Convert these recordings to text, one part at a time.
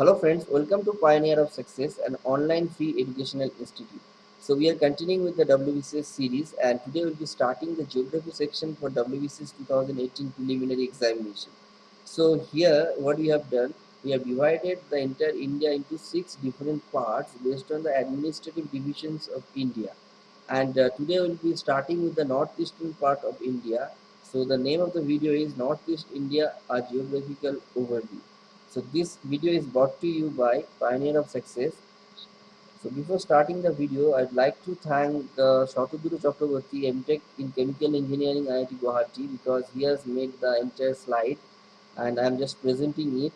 Hello friends, welcome to Pioneer of Success, an online free educational institute. So we are continuing with the WBCS series and today we'll be starting the geography section for WBCS 2018 preliminary examination. So here what we have done, we have divided the entire India into six different parts based on the administrative divisions of India. And uh, today we'll be starting with the northeastern part of India. So the name of the video is Northeast India, a geographical overview. So this video is brought to you by Pioneer of Success. So before starting the video, I'd like to thank uh, Shataduru Chakraborty, MTech in Chemical Engineering IIT Guwahati because he has made the entire slide and I'm just presenting it.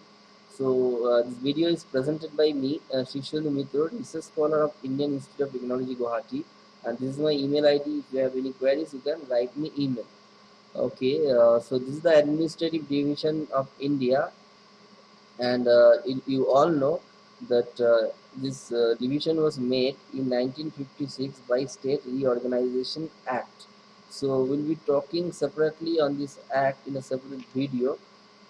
So uh, this video is presented by me, uh, Shishulu Mithur, research scholar of Indian Institute of Technology Guwahati and this is my email ID. If you have any queries, you can write me email. Okay, uh, so this is the administrative division of India and uh, it, you all know that uh, this uh, division was made in 1956 by State Reorganization Act. So we'll be talking separately on this act in a separate video.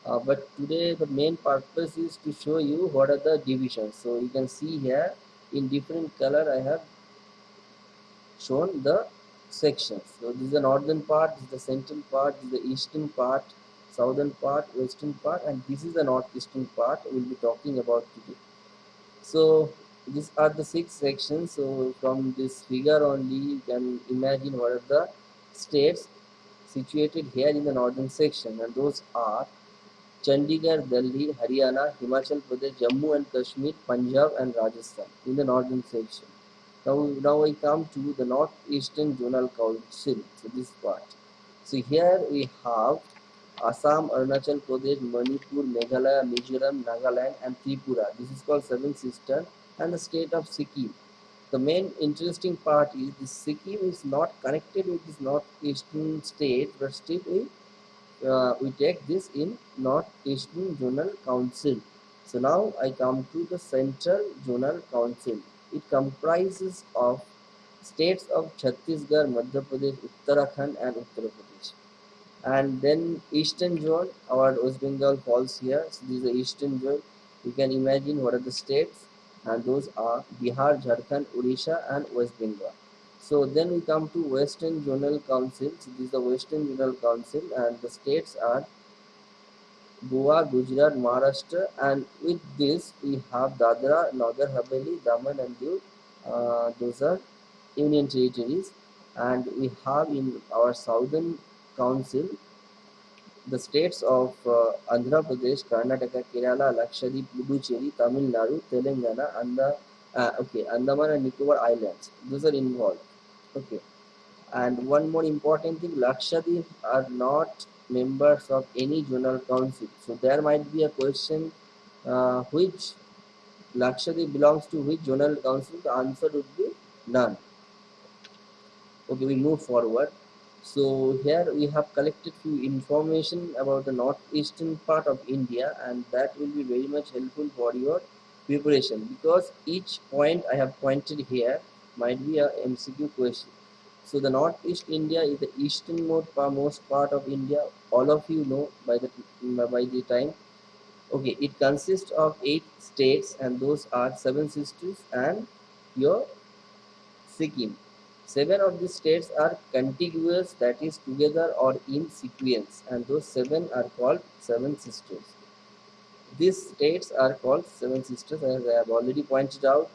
Uh, but today the main purpose is to show you what are the divisions. So you can see here in different color I have shown the sections. So this is the northern part, this is the central part, this is the eastern part, southern part western part and this is the northeastern part we'll be talking about today so these are the six sections so from this figure only you can imagine what are the states situated here in the northern section and those are Chandigarh, Delhi, Haryana, Himachal Pradesh, Jammu and Kashmir, Punjab and Rajasthan in the northern section. Now, now I come to the northeastern zonal council, so this part. So here we have Assam, Arunachal Pradesh, Manipur, Meghalaya, Mizoram, Nagaland and Tripura. This is called Seven Sisters and the state of Sikkim. The main interesting part is this Sikkim is not connected with this northeastern state but still we, uh, we take this in northeastern zonal council. So now I come to the central zonal council. It comprises of states of Chhattisgarh, Madhya Pradesh, Uttarakhand and Uttar Pradesh and then eastern zone our west bengal falls here. So this is the eastern zone. You can imagine what are the states. And those are bihar jharkhand odisha and west bengal. So then we come to western zonal council. So this is the western zonal council. And the states are goa gujarat maharashtra. And with this we have dadra nagar haveli daman and diu uh, those are union territories. And we have in our southern Council, the states of uh, Andhra Pradesh, Karnataka, Kerala, Lakshadweep, Puducherry, Tamil Nadu, Telangana, and the uh, okay Andaman and Nicobar Islands. Those are involved. Okay, and one more important thing: Lakshadweep are not members of any zonal council. So there might be a question: uh, which Lakshadweep belongs to which zonal council? The answer would be none. Okay, we move forward so here we have collected few information about the northeastern part of India and that will be very much helpful for your preparation because each point I have pointed here might be a MCQ question. So the northeast India is the easternmost part of India. All of you know by the by the time. Okay, it consists of eight states and those are seven sisters and your Sikkim. Seven of these states are contiguous, that is together or in sequence, and those seven are called seven sisters. These states are called seven sisters, as I have already pointed out.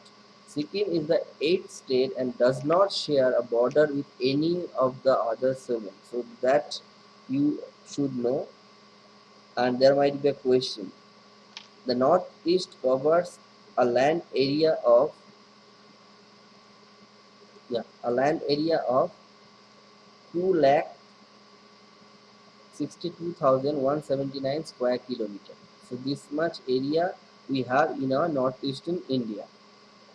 Sikkim is the eighth state and does not share a border with any of the other seven. So that you should know. And there might be a question. The northeast covers a land area of yeah a land area of 2 lakh 62,179 square kilometer. So this much area we have in our northeastern India.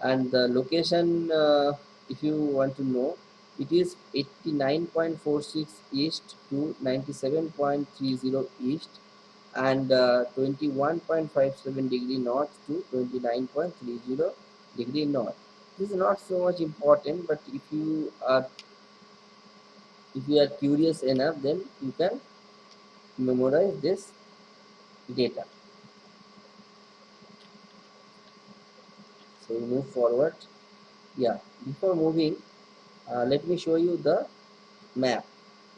And the location uh, if you want to know it is 89.46 east to 97.30 east and uh, 21.57 degree north to 29.30 degree north this is not so much important but if you are if you are curious enough then you can memorize this data. So we move forward. Yeah before moving uh, let me show you the map.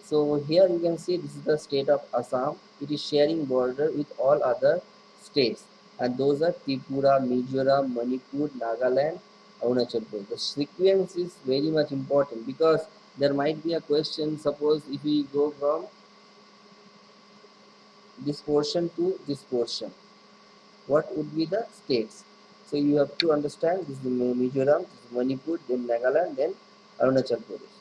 So here you can see this is the state of Assam. It is sharing border with all other states. And those are Tripura, Mizoram, Manipur, Nagaland, Arunachal Pradesh. The sequence is very much important because there might be a question suppose if we go from this portion to this portion what would be the states so you have to understand this is Mizoram, this is Manipur, then Nagaland, then Arunachal Pradesh.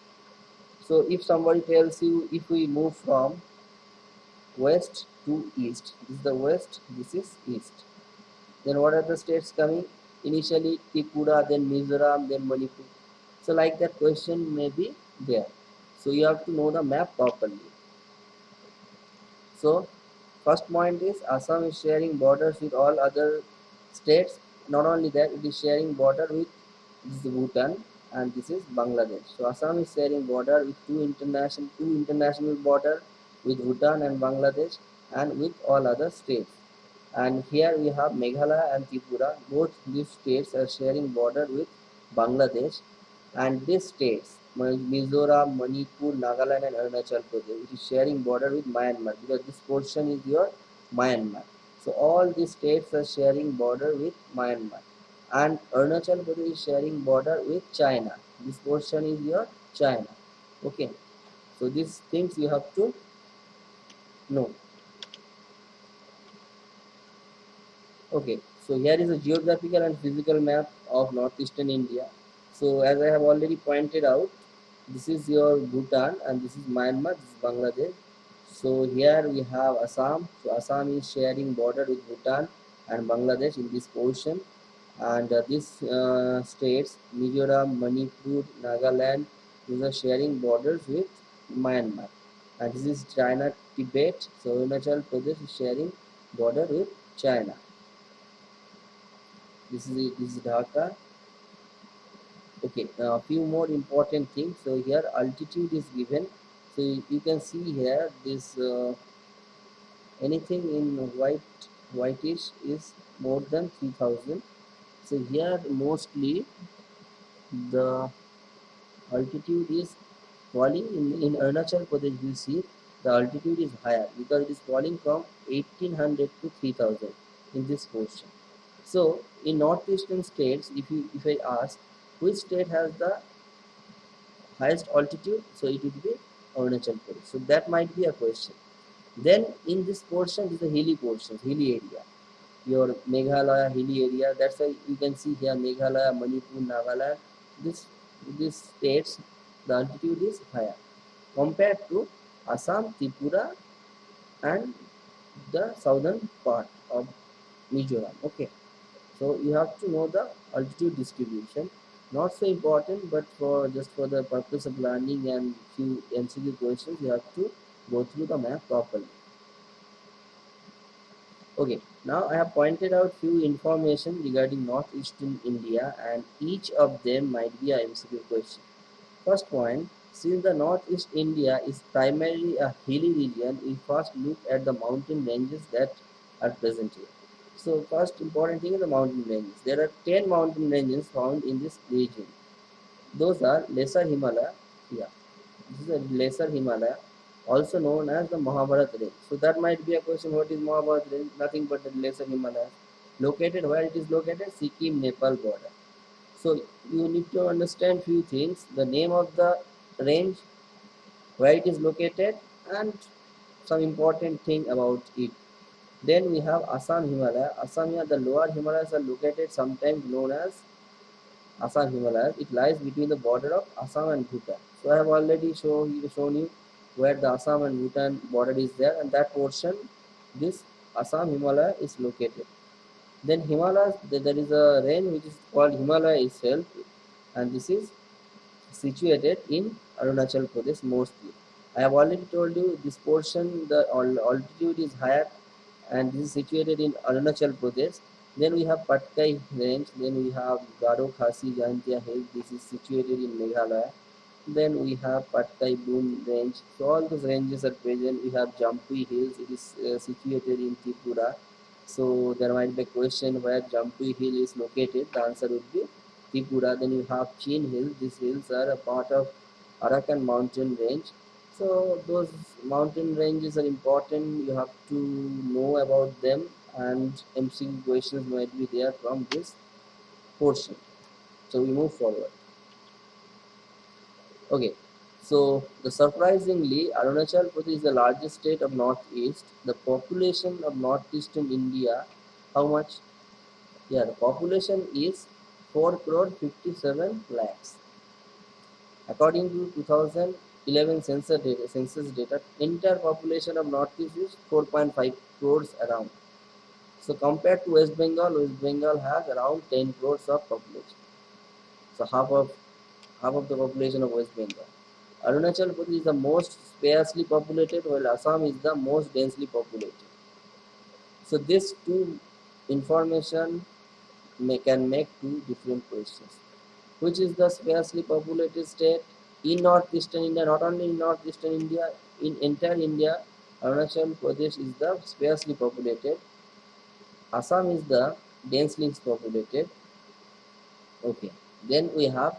So if somebody tells you if we move from west to east, this is the west, this is east. Then what are the states coming? Initially Tripura, then Mizoram, then Manipur. So like that question may be there. So you have to know the map properly. So first point is Assam is sharing borders with all other states not only that it is sharing border with this is Bhutan and this is Bangladesh so Assam is sharing border with two international two international border with Bhutan and Bangladesh and with all other states and here we have Meghalaya and Tripura both these states are sharing border with Bangladesh and these states Mizoram, Manipur, Nagaland and Arunachal Pradesh which is sharing border with Myanmar because this portion is your Myanmar so all these states are sharing border with Myanmar and Arunachal Pradesh is sharing border with China. This portion is your China. Okay. So these things you have to know. Okay. So here is a geographical and physical map of northeastern India. So as I have already pointed out, this is your Bhutan and this is Myanmar, this is Bangladesh. So here we have Assam. So Assam is sharing border with Bhutan and Bangladesh in this portion. And uh, these uh, states Mizoram, Manipur, Nagaland these are sharing borders with Myanmar. And this is China Tibet. So Arunachal Pradesh is sharing border with China this is this is Dhaka okay a few more important things. So here altitude is given. So you can see here this uh, anything in white whitish is more than 3000 so here mostly the altitude is falling. In, in Arunachal Pradesh you see the altitude is higher because it is falling from 1800 to 3000 in this portion so in northeastern states if you if I ask which state has the highest altitude so it would be Arunachal Pradesh. So that might be a question. Then in this portion is the hilly portion, hilly area. Your Meghalaya hilly area. That's why you can see here Meghalaya, Manipur, Nagaland. This these states the altitude is higher compared to Assam, Tripura, and the southern part of Mizoram. Okay, so you have to know the altitude distribution. Not so important but for just for the purpose of learning and few MCQ questions you have to go through the map properly. Okay now I have pointed out few information regarding northeastern India and each of them might be a MCQ question. First point since the northeast India is primarily a hilly region we first look at the mountain ranges that are present here so first important thing is the mountain ranges. There are 10 mountain ranges found in this region. Those are Lesser Himalaya. This is a Lesser Himalaya, also known as the Mahabharat range. So that might be a question, what is Mahabharat range? Nothing but the Lesser Himalaya. Located where it is located? Sikkim, Nepal border. So you need to understand few things. The name of the range, where it is located and some important thing about it. Then we have Assam Himalaya. Assam Himalaya, the lower Himalayas are located sometimes known as Assam Himalayas. It lies between the border of Assam and Bhutan. So I have already shown you, shown you where the Assam and Bhutan border is there and that portion, this Assam Himalaya is located. Then Himalayas, there is a range which is called Himalaya itself and this is situated in Arunachal Pradesh mostly. I have already told you this portion, the altitude is higher and this is situated in Arunachal Pradesh. Then we have Patkai range, then we have Garo Khasi Jaintia Hill, this is situated in Meghalaya. Then we have Patkai Bum range. So all those ranges are present. We have Jampui Hills, it is uh, situated in Tripura. So there might be a question where Jampu Hill is located. The answer would be Tripura. Then you have Chin Hills. These hills are a part of Arakan mountain range. So those mountain ranges are important. You have to know about them and MCQ questions might be there from this portion. So we move forward. Okay, so the surprisingly, Arunachal Pradesh is the largest state of Northeast. The population of Northeastern India, how much? Yeah, the population is 4 crore 57 lakhs. According to 2011 census data, census data, entire population of Northeast is 4.5 crores around. So compared to West Bengal, West Bengal has around 10 crores of population. So half of half of the population of West Bengal. Arunachal Pradesh is the most sparsely populated, while Assam is the most densely populated. So these two information may, can make two different questions. Which is the sparsely populated state in northeastern India? Not only in northeastern India, in entire India, Arunachal Pradesh is the sparsely populated. Assam is the densely populated. Okay. Then we have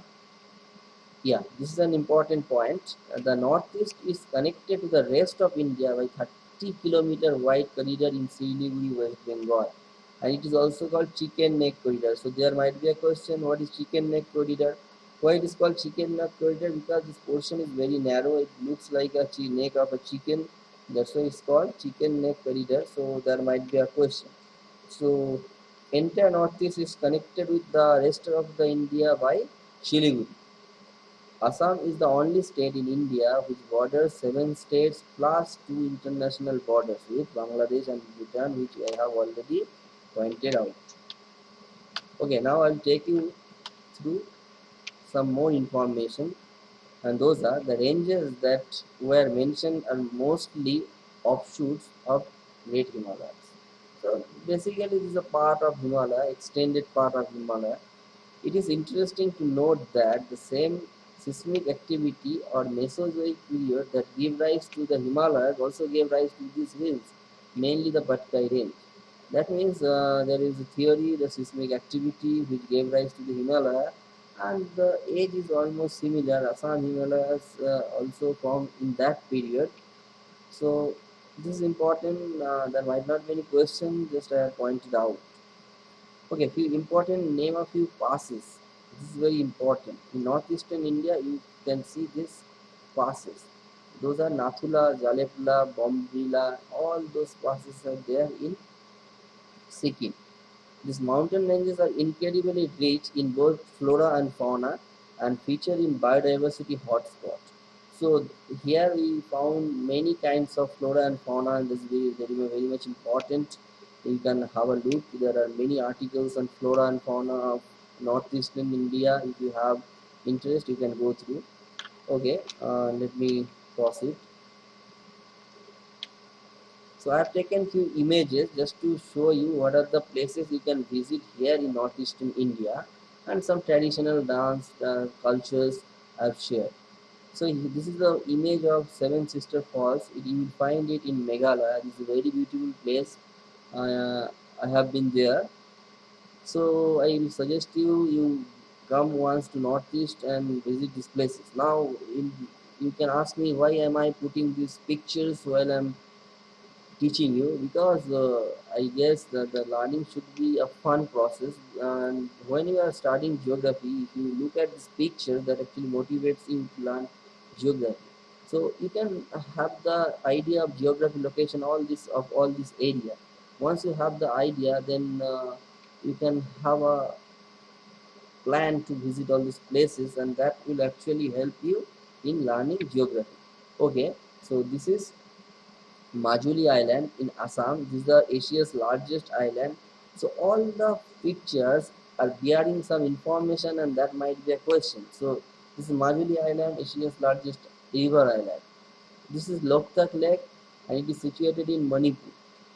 yeah this is an important point the northeast is connected to the rest of india by 30 kilometer wide corridor in siliguri west bengal and it is also called chicken neck corridor so there might be a question what is chicken neck corridor why it is called chicken neck corridor because this portion is very narrow it looks like a neck of a chicken that's why it's called chicken neck corridor so there might be a question so entire northeast is connected with the rest of the india by Siliguri. Assam is the only state in India which borders seven states plus two international borders with Bangladesh and Bhutan, which I have already pointed out. Okay, now I'll take you through some more information, and those are the ranges that were mentioned are mostly offshoots of Great Himalayas. So basically, this is a part of Himalaya, extended part of Himalaya. It is interesting to note that the same seismic activity or Mesozoic period that gave rise to the Himalayas also gave rise to these hills, mainly the Patkai range. That means uh, there is a theory, the seismic activity which gave rise to the Himalaya and the age is almost similar. Assam Himalayas uh, also formed in that period. So this is important. Uh, there might not be any question, just I have pointed out. Okay, few important name of few passes this is very important in northeastern india you can see this passes those are nathula jalepula bomdila all those passes are there in sikkim these mountain ranges are incredibly rich in both flora and fauna and feature in biodiversity hotspots. so here we found many kinds of flora and fauna and this is very, very much important you can have a look there are many articles on flora and fauna of northeastern India. If you have interest, you can go through. Okay, uh, let me proceed. So I have taken few images just to show you what are the places you can visit here in northeastern India and some traditional dance uh, cultures I've shared. So this is the image of Seven Sister Falls. You will find it in Meghalaya. This is a very beautiful place. Uh, I have been there so I will suggest you you come once to Northeast and visit these places. Now in, you can ask me why am I putting these pictures while I'm teaching you because uh, I guess that the learning should be a fun process. And when you are studying geography if you look at this picture that actually motivates you to learn geography. So you can have the idea of geography location all this of all this area. Once you have the idea then uh, you can have a plan to visit all these places and that will actually help you in learning geography. Okay so this is Majuli Island in Assam. This is the Asia's largest island. So all the pictures are bearing some information and that might be a question. So this is Majuli Island, Asia's largest river island. This is Loktak Lake and it is situated in Manipur.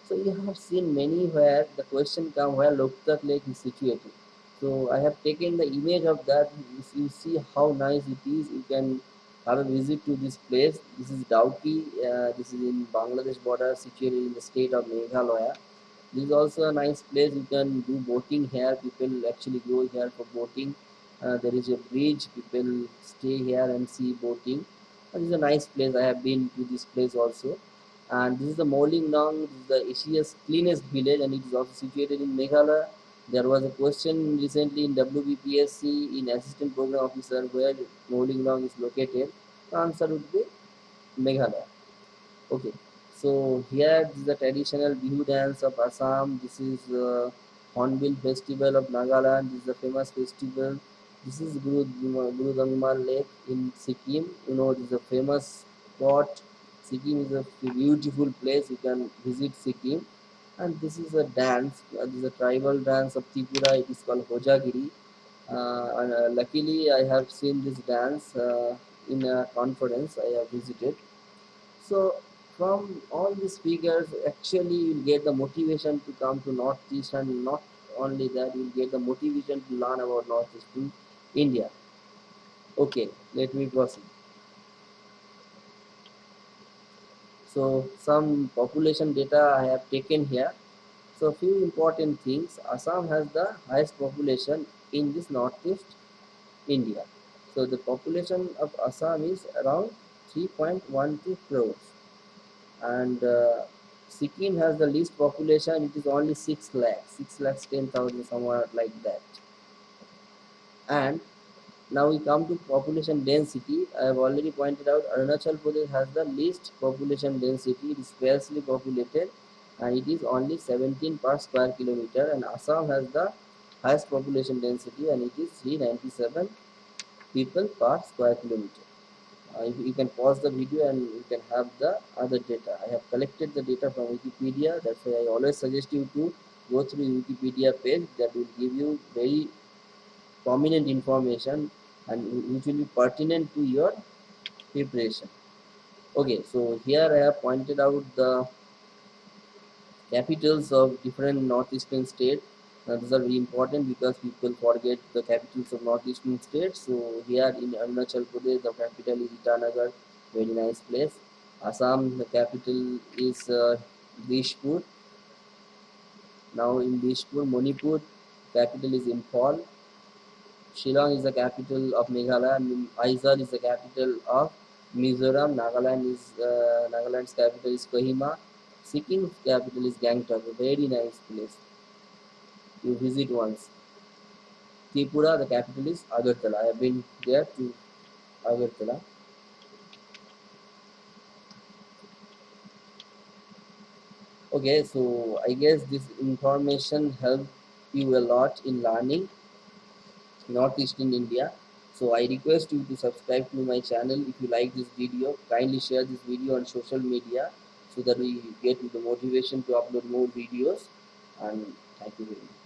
So you have seen many where the question come where Loktak Lake is situated. So I have taken the image of that. You see how nice it is, you can have a visit to this place. This is Dauki. Uh, this is in Bangladesh border, situated in the state of Meghalaya. this is also a nice place you can do boating here people actually go here for boating uh, there is a bridge people stay here and see boating this is a nice place i have been to this place also and this is the Mawlynnong, this the Asia's cleanest village and it is also situated in Meghalaya. There was a question recently in WBPSC in assistant program officer where Mawlynnong is located. The answer would be Meghalaya. Okay, so here is the traditional Bihu dance of Assam. This is uh, Hornbill Festival of Nagaland. This is the famous festival. This is Guru, Guru Lake in Sikkim. You know, this is a famous spot Sikkim is a beautiful place. You can visit Sikkim. And this is a dance. Uh, this is a tribal dance of Tripura. It is called Hojagiri. Uh, and, uh, luckily, I have seen this dance uh, in a conference I have visited. So, from all these figures, actually, you'll get the motivation to come to Northeast, and not only that, you'll get the motivation to learn about Northeast to India. Okay, let me proceed. So some population data I have taken here. So few important things. Assam has the highest population in this northeast India. So the population of Assam is around 3.12 crores. And uh, Sikkim has the least population. It is only 6 lakhs. 6 lakhs 10,000 somewhere like that. And now we come to population density. I have already pointed out Arunachal Pradesh has the least population density. It is sparsely populated and it is only 17 per square kilometer and Assam has the highest population density and it is 397 people per square kilometer. Uh, you, you can pause the video and you can have the other data. I have collected the data from Wikipedia. That's why I always suggest you to go through Wikipedia page that will give you very prominent information and which will be pertinent to your preparation. Okay so here i have pointed out the capitals of different northeastern states. Now these are very important because people forget the capitals of northeastern states. So here in arunachal pradesh the capital is itanagar very nice place. Assam the capital is uh, dispur now in dispur manipur capital is imphal Shillong is the capital of Meghalaya. Aizawl is the capital of Mizoram. Nagaland is uh, Nagaland's capital is Kohima. Sikkim's capital is Gangtok. A very nice place. You visit once. Tripura, the capital is Agartala. I have been there to Agartala. Okay, so I guess this information helped you a lot in learning northeastern India. So I request you to subscribe to my channel if you like this video. Kindly share this video on social media so that we get the motivation to upload more videos. And thank you very much.